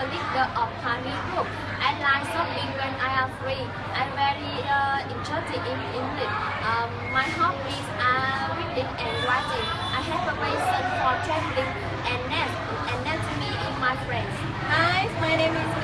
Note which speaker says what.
Speaker 1: A leader of Honey Group. I like shopping when I am free. I'm very uh, interested in English. Um, my hobbies are uh, reading and writing. I have a passion for traveling and net and net me in my friends.
Speaker 2: Hi, my name is